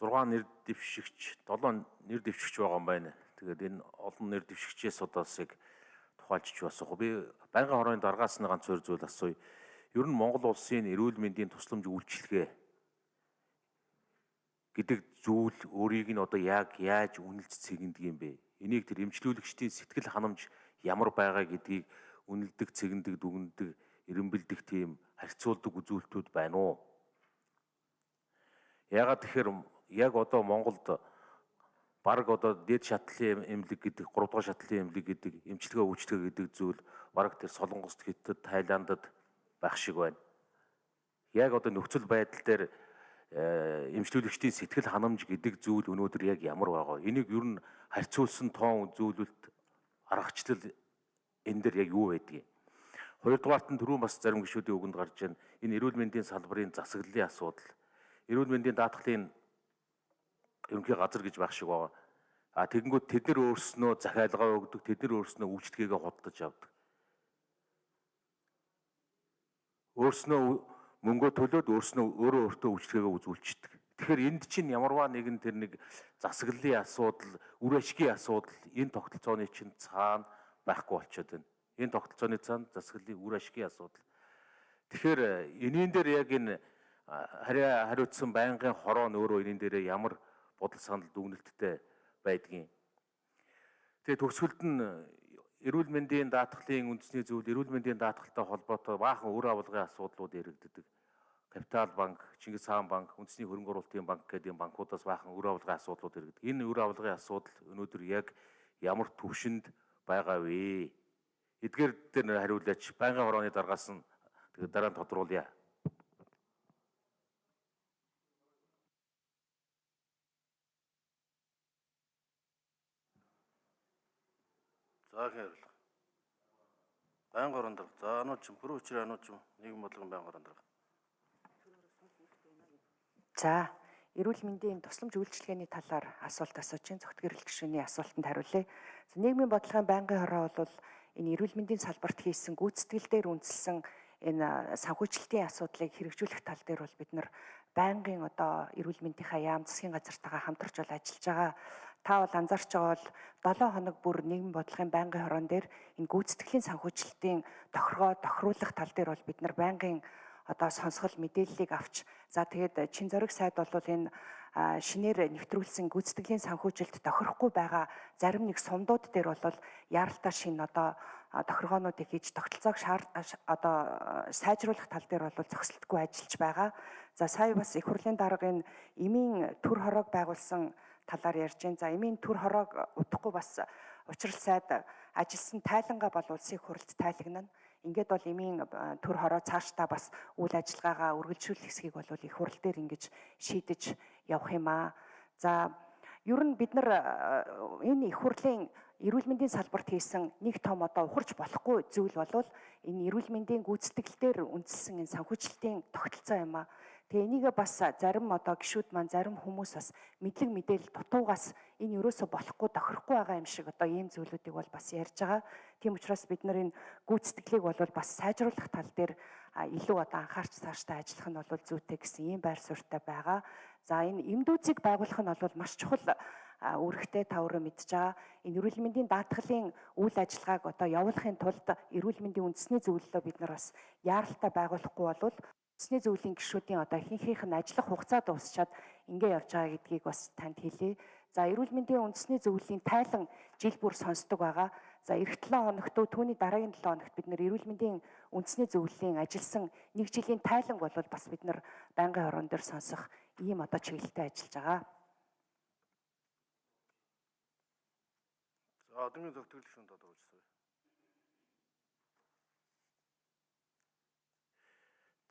6 нэр дэвшигч, 7 нэр дэвшигч байгаа юм байна. Тэгээд энэ олон нэр дэвшигчээс удаасыг тухайлчж басах. Би байнгын хорооны дараагаас нь ганц хоёр зүйл асууя. Ер нь Монгол улсын эрүүл мэндийн тусламж үйлчилгээ гэдэг зүйл өөрийг нь одоо яг яаж үнэлж цэгэндэг юм бэ? Энийг тэр эмчлүүлэгчдийн сэтгэл ханамж ямар байгаа гэдгийг үнэлдэг, цэгэндэг, дүгндэг, эренбэлдэх тийм харьцуулдаг үзүүлэлтүүд байна уу? Ягаад тэгэхээр яг одоо Монголд баг одоо дээд шатлалын эмнэлэг гэдэг 3 дугаар шатлалын эмнэлэг гэдэг эмчилгээ үйлчлэгээ гэдэг зүйл баг тэр Солонгост, Хятад, Тайландд байх шиг байна. Яг одоо нөхцөл байдал дээр э, эмчлүүлэгчдийн сэтгэл ханамж гэдэг зүйл өнөөдөр яг ямар байгаа. Энийг ер нь харьцуулсан тоон үзүүлэлт аргачлал энэ дээр яг юу байдгийг. Хоёрдугаарт нь түрүүн бас зарим гишүүдийн үгэнд гарч байна. Энэ эрүүл мэндийн салбарын засаглалын асуудал. Эрүүл мэндийн даатгалын ерөнхий газар гэж байх шиг байгаа. А тэгэнгүүт тэд нар өөрснөө захиалгаа өгдөг, тэд нар өөрснөө үйлчлэгээ худалдаж авдаг. Өөрснөө мөнгөө төлөөд өөрснөө өөрөө өөртөө үйлчлэгээ үзүүлчихдэг. Тэгэхээр энд чинь ямарваа нэгэн тэр нэг засаглалын асуудал, үр ашигын асуудал энэ тогтолцооны чинь цаана байхгүй болчиход байна. Энэ тогтолцооны цаана засаглалын үр ашигын асуудал. Тэгэхээр энийн дээр яг энэ хариа хариуцсан байнгын хороо нь өөрөө энийн дээр ямар бодол санал дүгнэлттэй байдгийн. Тэгээ төгсгөлд нь эрүүл мэндийн даатгалын үндэсний зөвлөл эрүүл мэндийн даатгалтай холбоотой баахан үр авалгын асуудлууд яригддаг. Капитал банк, Чингис хаан банк, үндэсний хөрөнгө оруулалтын банк гэдэг банкудаас баахан үр авалгын асуудлууд яригддаг. Энэ үр авалгын асуудал өнөөдөр яг ямар төвшөнд байгаа вэ? Эдгээр дээр хариулаач байнгын хорооны дараагаас нь тэгээд дараа нь тодруулъя. За хэрэг. Баян горон дарга. За анууд ч бүрэн хүчээр анууд ч нийгэм бодлогын баян горон дарга. За эрүүл мэндийн тусламж үйлчилгээний талаар асуулт асууж чинь зөвхөн гэрэл гишүүний асуултанд хариулъя. Нийгмийн бодлогын байнгын хороо бол энэ эрүүл мэндийн салбарт хийсэн гүйцэтгэл дээр үндэслэн энэ санхүүжилтийн асуудлыг хэрэгжүүлэх тал дээр бол бид нар байнгын одоо эрүүл мэндийнхаа яам засгийн газартайгаа хамтарч бол ажиллаж байгаа та бол анзаарч байгаа бол 7 хоног бүр нийгэм бодлогын байнгын хорон дээр энэ гүйцэтгэлийн санхүүжилтийн тохиргоо тохируулах тал дээр бол бид нар байнгын одоо сонсгол мэдээллийг авч за тэгээд чин зориг сайд бол энэ шинээр нэвтрүүлсэн гүйцэтгэлийн санхүүжилт тохирохгүй байгаа зарим нэг сумдууд дээр бол яаралтай шин одоо тохиргоонуудыг хийж тогтолцоог шаар одоо сайжруулах тал дээр бол зөксөлтгүй ажиллаж байгаа. За сая бас их хурлын дарга энэ эмийн төр хорог байгуулсан талаар ярьж байна. За эмийн төр хороог удахгүй бас учрал сайд ажилласан тайлангаа бол улсын хурлд тайлагнана. Ингээд бол эмийн төр хороо цаашдаа бас үйл ажиллагаагаа үргэлжлүүлэх хэсгийг бол их хурл дээр ингэж шийдэж явах юм аа. За ер нь бид нар энэ их хурлын эрүүл мэндийн салбарт хийсэн нэг том одоо ухарч болохгүй зүйл бол энэ эрүүл мэндийн гүйцэтгэлээр үндэслэн энэ санхүүжилтийн тогтолцоо юм аа. Тэгээ энийгээ бас зарим одоо гişүүд маань зарим хүмүүс бас мэдлэг мэдээлэл дутуугаас энэ ерөөсө болохгүй тохирохгүй байгаа юм шиг одоо ийм зүйлүүдийг бол бас ярьж байгаа. Тийм учраас бид нар энэ гүйцэтгэлийг бол бас сайжруулах тал дээр илүү одоо анхаарч цаашдаа ажиллах нь бол зүйтэй гэсэн ийм байр суурьтай байгаа. За энэ эмдүүцийг байгуулах нь бол маш чухал үүрэгтэй та өөрөө мэдж байгаа. Энэ эрүүл мэндийн даатгалын үйл ажиллагааг одоо явуулахын тулд эрүүл мэндийн үндэсний зөвлөлөө бид нар бас яаралтай байгуулахгүй бол Үндэсний зөвлөлийн гишүүдийн одоо ихэнхийнх нь ажиллах хугацаа дуусчаад ингэ явж байгаа гэдгийг бас танд хэлье. За эрүүл мэндийн үндэсний зөвлөлийн тайлан жил бүр сонсдог байгаа. За эх 7 хоногт түүний дараагийн 7 хоногт бид нэр эрүүл мэндийн үндэсний зөвлөлийн ажилласан нэг жилийн тайлан бол бас бид нар байнгын хорон дээр сонсох ийм одоо чиглэлтэй ажиллаж байгаа. За одоогийн зөвтгөл шүнд одоо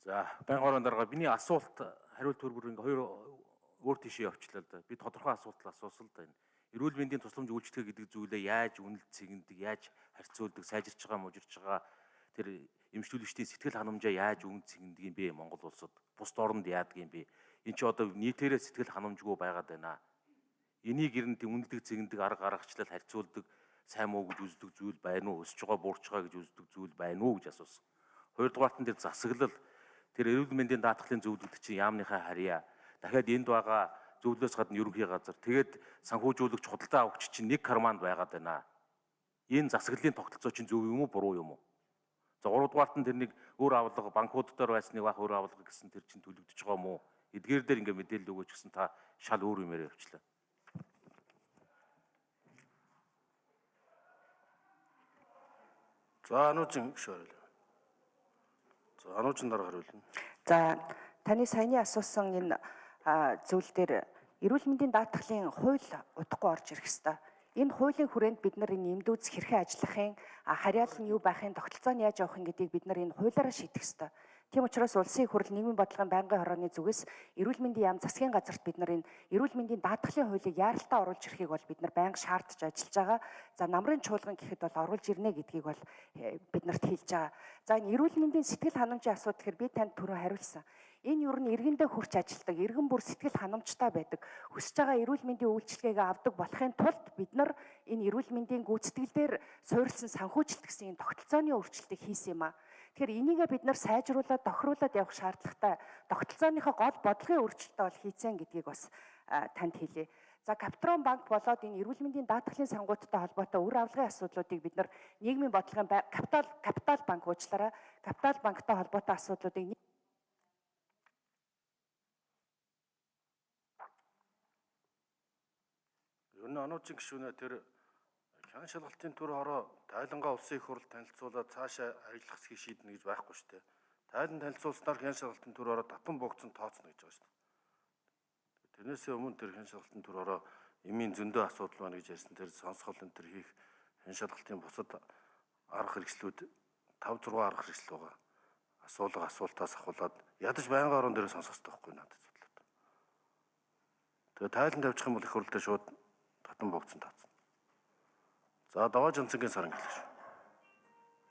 За баян хорон дарга миний асуулт хариулт хөргөр ингээ хоёр өөр тийшээ явчлаа да. Би тодорхой асуулт асуусан л да. Эрүүл мэндийн тусламж үйлчлэгээ гэдэг зүйлээ яаж үнэлж цэгэндэг, яаж харьцуулдаг, сайжирч байгаа, мужирч байгаа тэр эмчилүүлэгчдийн сэтгэл ханамжаа яаж үнэлж цэгэндэг юм бэ Монгол улсад? Бусд оронд яадаг юм бэ? Энд чи одоо нийтээрээ сэтгэл ханамжгүй байгаад байна. Энийг ер нь үнэлдэг, цэгэндэг арга гаргачлал харьцуулдаг сайн муу гэж үздэг зүйл байна уу? Өсөж байгаа, буурч байгаа гэж үздэг зүйл байна уу гэж асуусан. Хоёрдугаарт нь тэр засаглал Тэр эрүүл мэндийн даатгалын зөвлөлд чинь яамныхаа харьяа. Дахиад энд байгаа зөвлөөс гадна ерөнхий газар. Тэгээд санхүүжүүлэгч худалдаа авагч чинь нэг карманд байгаад байна. Энэ засаглалын тогтолцоо чинь зөв юм уу буруу юм уу? За 3 дугаарт нь тэрнийг өөр авлага банкуд дээр байсныг бах өөр авлага гэсэн тэр чинь төлөгдөж байгаа юм уу? Эдгээр дээр ингээ мэдээлэл өгөөч гэсэн та шал өөр юмээр явчлаа. За ануучин гүшүүрэл. За ануучин дараа хариулна. За таны саяны асуусан энэ зүйл дээр эрүүл мэндийн даатгалын хууль удахгүй орж ирэх ёстой. Энэ хуулийн хүрээнд бид нар энэ эмдүүц хэрхэн ажиллахын а, харьяал нь юу байхын тогтолцоо нь яаж явахын гэдгийг бид нар энэ хуулиараа шийдэх ёстой. Тийм учраас улсын хурл нийгмийн бодлогын байнгын хорооны зүгээс эрүүл мэндийн яам засгийн газарт бид нар энэ эрүүл мэндийн даатгалын хуулийг яаралтай оруулж ирэхийг бол бид нар байнга шаардж ажиллаж байгаа. За намрын чуулган гэхэд бол оруулж ирнэ гэдгийг бол э, бид нарт хэлж байгаа. За энэ эрүүл мэндийн сэтгэл ханамжийн асуудал гэхээр би танд түрүү хариулсан. Энэ юу нь иргэндээ хүрч ажилдаг, иргэн бүр сэтгэл ханамжтай байдаг. Хүсэж байгаа эрүүл мэндийн үйлчилгээг авдаг болохын тулд бид нар энэ эрүүл мэндийн гүйцэтгэл дээр суурилсан санхүүжилт гэсэн энэ тогтолцооны өөрчлөлтийг хийсэн юм а. Тэгэхээр энийгээ бид нар сайжруулад тохируулад явах шаардлагатай тогтолцооныхоо гол бодлогын өөрчлөлтөө бол хийцэн гэдгийг бас танд хэлье. За Капитрон банк болоод энэ эрүүл мэндийн даатгалын сангуудтай холбоотой үр авлагын асуудлуудыг бид нар нийгмийн бодлогын капитал капитал банк уучлаарай. Капитал банктай холбоотой асуудлуудыг Ер нь ануучин гүшүүнэ тэр хян шалгалтын төр хороо тайлангаа улсын их хурл танилцуулаад цаашаа ажиллах хэсгийг шийднэ гэж байхгүй шүү дээ. Тайлан танилцуулснаар хян шалгалтын төр хороо татан богцсон тооцно гэж байгаа шүү дээ. Тэрнээсээ өмнө тэр хян шалгалтын төр хороо эмийн зөндөө асуудал байна гэж ярьсан. Тэр сонсгол энэ төр хийх хян шалгалтын бусад арга хэрэгслүүд 5 6 арга хэрэгсэл байгаа. Асуулга асуултаас ахуулаад ядаж байнгын орон дээр сонсох хэрэгтэй надад бодлоо. Тэгээ тайлан тавьчих юм бол их хурлдаа шууд татан богцсон таацсан. За даваа жанцгийн саран гэлж.